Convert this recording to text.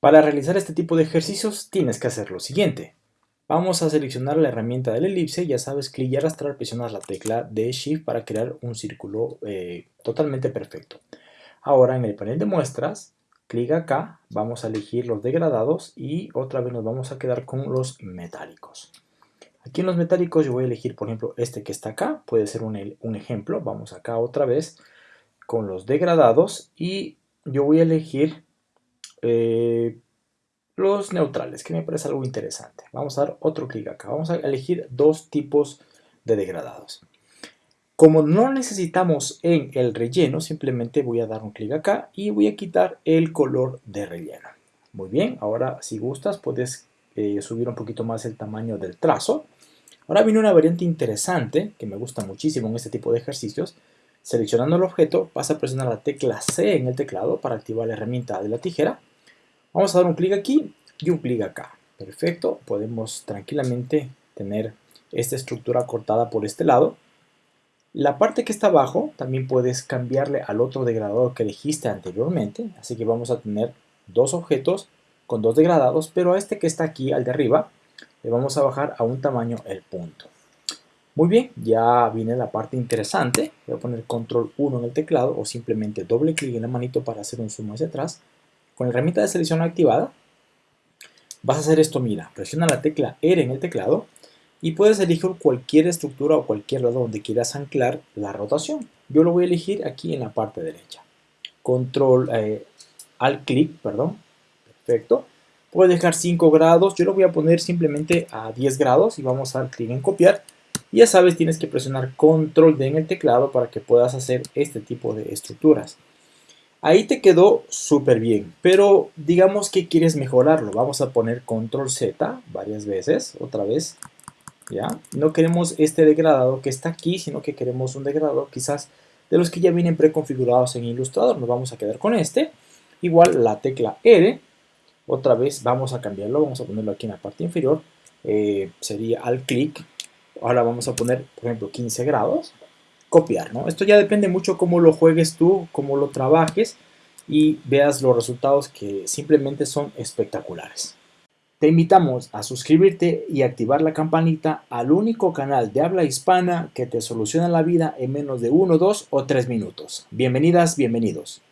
Para realizar este tipo de ejercicios tienes que hacer lo siguiente. Vamos a seleccionar la herramienta del elipse, ya sabes, clic y arrastrar, presionas la tecla de Shift para crear un círculo eh, totalmente perfecto. Ahora en el panel de muestras, clic acá, vamos a elegir los degradados y otra vez nos vamos a quedar con los metálicos. Aquí en los metálicos yo voy a elegir, por ejemplo, este que está acá, puede ser un, un ejemplo. Vamos acá otra vez con los degradados y yo voy a elegir eh, los neutrales, que me parece algo interesante. Vamos a dar otro clic acá. Vamos a elegir dos tipos de degradados. Como no necesitamos en el relleno, simplemente voy a dar un clic acá y voy a quitar el color de relleno. Muy bien, ahora si gustas puedes eh, subir un poquito más el tamaño del trazo. Ahora viene una variante interesante que me gusta muchísimo en este tipo de ejercicios. Seleccionando el objeto, vas a presionar la tecla C en el teclado para activar la herramienta de la tijera Vamos a dar un clic aquí y un clic acá. Perfecto, podemos tranquilamente tener esta estructura cortada por este lado. La parte que está abajo también puedes cambiarle al otro degradador que elegiste anteriormente, así que vamos a tener dos objetos con dos degradados, pero a este que está aquí, al de arriba, le vamos a bajar a un tamaño el punto. Muy bien, ya viene la parte interesante. Voy a poner control 1 en el teclado o simplemente doble clic en la manito para hacer un zoom hacia atrás. Con la herramienta de selección activada, vas a hacer esto, mira, presiona la tecla R en el teclado y puedes elegir cualquier estructura o cualquier lado donde quieras anclar la rotación. Yo lo voy a elegir aquí en la parte derecha. Control, eh, al clic, perdón, perfecto. Puedes dejar 5 grados, yo lo voy a poner simplemente a 10 grados y vamos a dar clic en copiar. Y ya sabes, tienes que presionar control D en el teclado para que puedas hacer este tipo de estructuras. Ahí te quedó súper bien, pero digamos que quieres mejorarlo. Vamos a poner control Z varias veces, otra vez. ¿ya? No queremos este degradado que está aquí, sino que queremos un degradado quizás de los que ya vienen preconfigurados en Illustrator. Nos vamos a quedar con este. Igual la tecla R, otra vez vamos a cambiarlo, vamos a ponerlo aquí en la parte inferior. Eh, sería al clic. Ahora vamos a poner, por ejemplo, 15 grados copiar, ¿no? Esto ya depende mucho cómo lo juegues tú, cómo lo trabajes y veas los resultados que simplemente son espectaculares. Te invitamos a suscribirte y activar la campanita al único canal de habla hispana que te soluciona la vida en menos de 1, 2 o 3 minutos. Bienvenidas, bienvenidos.